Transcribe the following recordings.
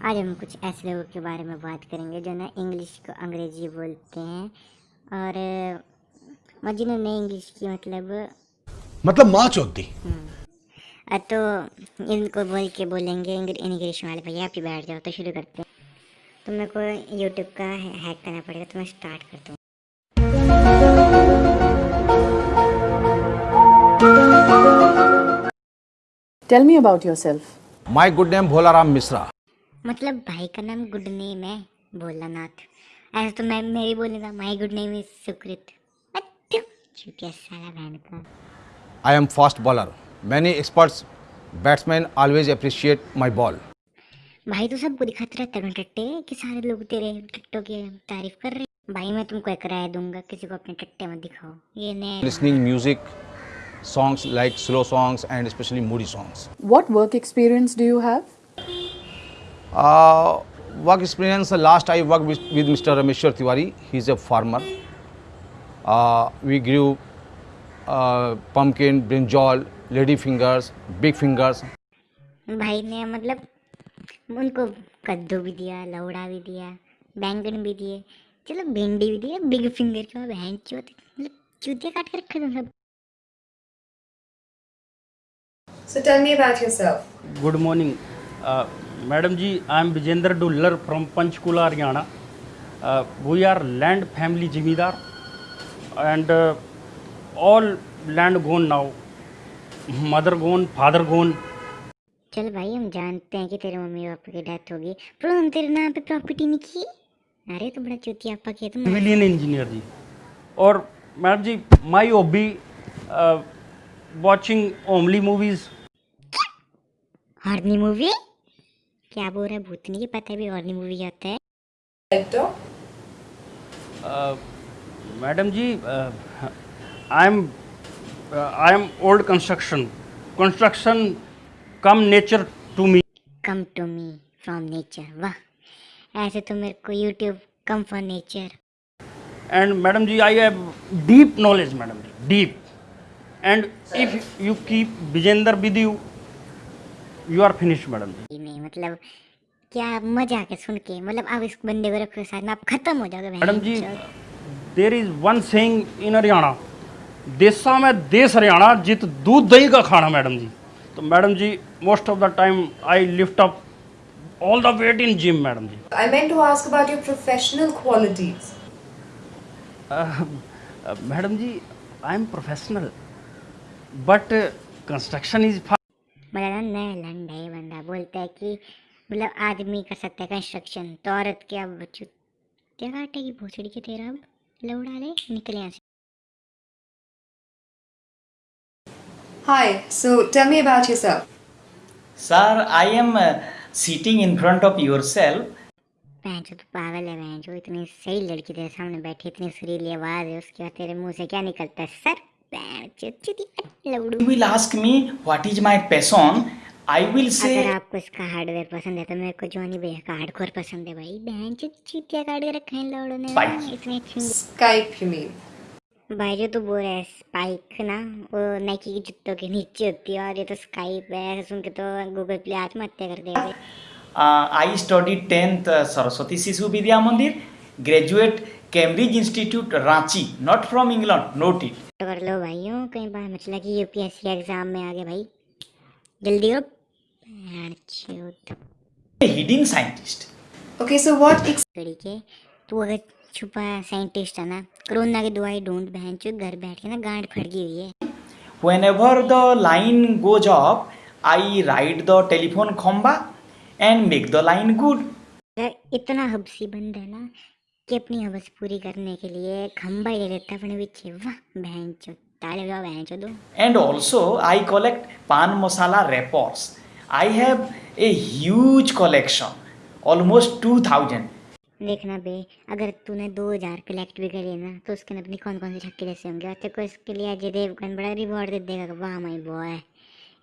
आज हम कुछ ऐसे लोगों के बारे में बात करेंगे जो ना इंग्लिश को अंग्रेज़ी बोलते हैं और जिन्होंने इंग्लिश की मतलब मतलब माँ चौथी अ, तो इनको बोल के बोलेंगे इंग्लिश वाले भैया आप ही बैठ जाओ तो शुरू करते हैं। तो मेरे को यूट्यूब का हैक करना पड़ेगा तो मैं स्टार्ट करता हूँ। Tell me about yourself. My good name Bholaram Mishra मतलब भाई का नाम गुड नेम है भोलानाथ। ऐसे तो मैं मेरी बोलूँगा माई गुड नेम इज़ सुकृत साला I am fast bowler many experts batsman always appreciate my ball भाई तो सबको दिखाते रहता है टट्टे कि सारे लोग तेरे टट्टों की तारीफ़ कर रहे हैं? भाई मैं तुमको एक राय दूँगा किसी को अपने टट्टे मत दिखाओ। ये ने listening music songs like slow songs and especially moody songs. What work experience do you have? Uh, work experience, uh, last I worked with, with Mr. Rameshwar Tiwari. He's a farmer. Uh, we grew uh, pumpkin, brinjal, lady fingers, big fingers. भाई ने मतलब उनको कद्दू भी दिया लौड़ा भी दिया बैंगन भी दिए चलो भिंडी भी दिया बिग फिंगर क्यों बहन चोत मतलब चूतिया काट के रखे तुम सब So tell me about yourself. Good morning. Uh, madam ji I am Vijendra Dullar from Panchkula Haryana we are land family जिमीदार and all land gone now mother gone father gone चल भाई हम जानते हैं कि तेरे मम्मी पापा की death होगी। पर हम तेरे नाम पे प्रॉपर्टी नहीं की? अरे तो बड़ा चूतिया पापा के तुम मिलियन इंजीनियर जी। और madam ji my hobby watching only movies horny movie क्या बोल रहा भूत नहीं पता भी और मूवी आता है। तो? Madam ji I am I am old construction construction come nature to me come to me from nature वाह। ऐसे तो मेरे को YouTube come for nature and madam ji I have deep knowledge madam ji deep and if you keep Vijendra with you you are finished madam ji मतलब क्या मज़ा आके सुन के मतलब आप इस बंदे को रखो साथ में आप खत्म हो जाओगे madam ji there is one saying in Haryana देसा में देश हरियाणा जित दूध दही का खाना मैडम जी। तो madam ji most of the time I lift up all the weight in gym madam ji. I meant to ask about your professional qualities. Madam ji I am professional but construction is ना नया लंड है ये बंदा बोलता है कि मतलब आदमी कर सकता है कंस्ट्रक्शन तो औरत क्या बच्चू क्या काटेगी भोसड़ी के तेरा अब लौड़ा ले निकले यहाँ से Hi. So tell me about yourself. Sir, I am uh, sitting in front of yourself. बहन चो तो पागल है बहन चो इतनी सही लड़की तेरे सामने बैठी इतनी सुरीली आवाज़ है उसके बाद तेरे मुँह से क्या निकलता है सर बहन चो चुती लौड़ू You will ask me what is my passion. I will अगर आपको इसका हार्डवेयर पसंद है तो मेरे को जॉनी भैया का हार्डकोर पसंद है भाई। बहन चो चीतिया काट के रखे हैं लौड़ों ने। अच्छी Skype, you mean? भाई जो तू बोल रहा है स्पाइक ना वो नाइकी की जूतों के नीचे होती है और ये तो स्काइप है सुन के तो गूगल प्ले आत्महत्या कर देगा। Uh, I studied 10th uh, Saraswati Sishu Vidya Institute Ranchi, not from England, note it. तो कर लो भाइयों कहीं बार मत लगा कि यूपीएससी एग्ज़ाम में आ गए भाई जल्दी करो hidden scientist. Okay, so what ex- तरीके तू अगर छुपा साइंटिस्ट है ना कोरोना की दवाई ढूंढ बहन चो घर बैठ के ना गांड फट गई हुई है Whenever the line goes off, I ride the telephone khamba and make the line good. अगर इतना हबसी बंद है ना कि अपनी हवस पूरी करने के लिए खंबा ही ले लेता अपने पीछे वाह बहन चो ताले बजाओ बहन चो दो And also, I collect pan masala wrappers. I have a huge collection, almost 2000. देखना बे अगर तूने दो हज़ार कलेक्ट भी कर लिए ना तो उसके अंदर अपनी कौन कौन से छक्के जैसे होंगे और तेरे को इसके लिए अजय देवगन बड़ा रिवॉर्ड दे देगा वाह my boy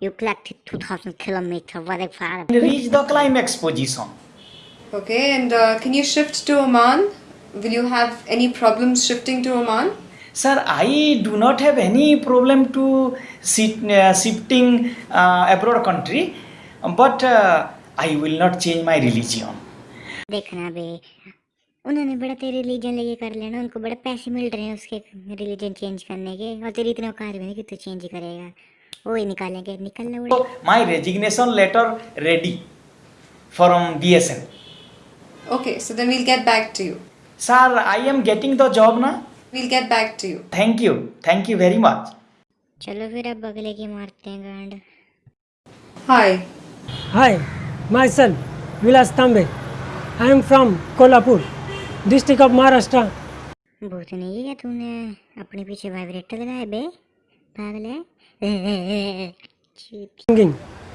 you collected two thousand kilometre what father Reach the climax position. Okay, and uh, can you shift to Oman? Will you have any problems shifting to Oman? Sir, I do not have any problem to sit, uh, shifting uh, abroad country, but uh, I will not change my religion. देखना बे उन्होंने बड़ा तेरे religion लेके कर लेना उनको बड़ा पैसे मिल रहे हैं उसके रिलीजन चेंज करने के और तेरी इतने औकात भी नहीं कि तू चेंज करेगा वो ही निकालेंगे निकल ले उड़े My resignation letter ready from BSN. Okay, so then we'll get back to you. Sir, I am getting the job now. We'll get back to you. Thank you. Thank you very much. चलो फिर अब अगले की मारते हैं गांड Hi. Hi, myself Vilas Tambe. I am from Kolhapur, district of Maharashtra. भूत नहीं है तूने अपने पीछे वाइब्रेटर लगाया बे पागल है Singing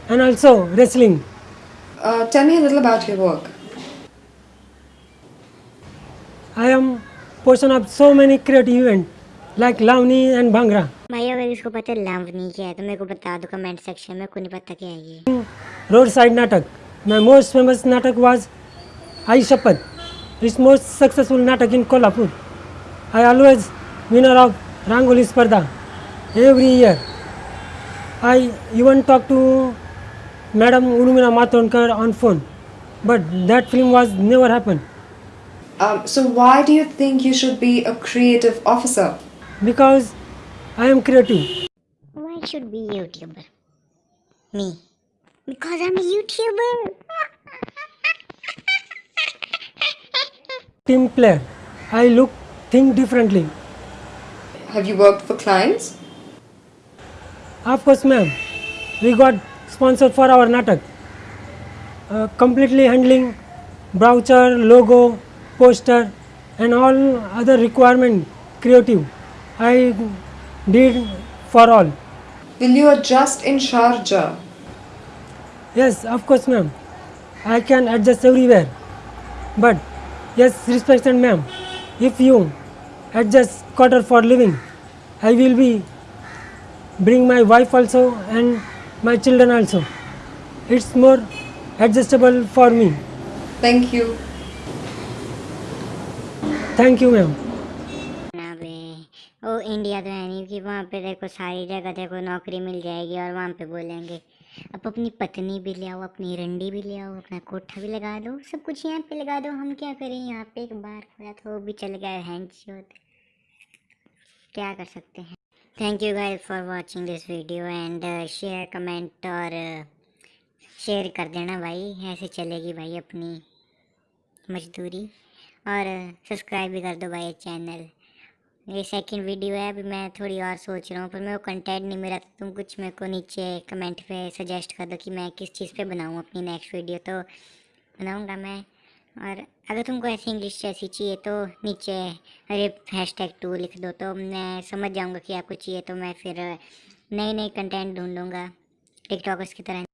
and also wrestling. Uh, tell me a little about your work. I am portion of so many creative event like lavni and bhangra. भाई अगर इसको पता लावनी क्या है तो मेरे को बता दो कमेंट सेक्शन में कोई पता क्या है ये? Road side natak. My most famous natak was Aai Shapath is most successful natak in Kolhapur I always winner of rangoli spardha every year I यून talk to madam Urmila Matondkar on phone but that film was never happen Um, so why do you think you should be a creative officer? because I am creative. Why should be YouTuber? Me. Because I'm a YouTuber. Team player. I look think differently. Have you worked for clients? Of course, ma'am. We got sponsored for our natak. Uh, completely handling brochure, logo, poster, and all other requirement creative. I did for all. Will you adjust in Sharjah? Yes, of course, ma'am. I can adjust everywhere. But yes, respected ma'am, if you adjust quarter for living, I will be bring my wife also and my children also. It's more adjustable for me. Thank you. Thank you ma'am O India तो है नहीं कि वहाँ पे देखो सारी जगह देखो नौकरी मिल जाएगी और वहाँ पे बोलेंगे, अब अपनी पत्नी भी ले आओ, अपनी रंडी भी ले आओ, अपना कोठा भी लगा दो, सब कुछ यहाँ पे लगा दो, हम क्या करें यहाँ पे? एक बार खोला तो वो भी चल गया हैंड क्या कर सकते हैं? Thank you guys for watching this video and share comment और शेयर कर देना भाई, ऐसे चलेगी भाई अपनी मजदूरी। और सब्सक्राइब भी कर दो भाई चैनल। ये सेकंड वीडियो है, अभी मैं थोड़ी और सोच रहा हूँ, पर मेरे को कंटेंट नहीं मिला तो तुम कुछ मेरे को नीचे कमेंट पे सजेस्ट कर दो कि मैं किस चीज़ पे बनाऊँ अपनी नेक्स्ट वीडियो तो बनाऊँगा मैं। और अगर तुमको ऐसी इंग्लिश जैसी चाहिए तो नीचे अरे हैश टैग टू लिख दो तो मैं समझ जाऊँगा कि आपको चाहिए तो मैं फिर नई नई कंटेंट ढूंढूँगा। टिकटॉकर्स की तरह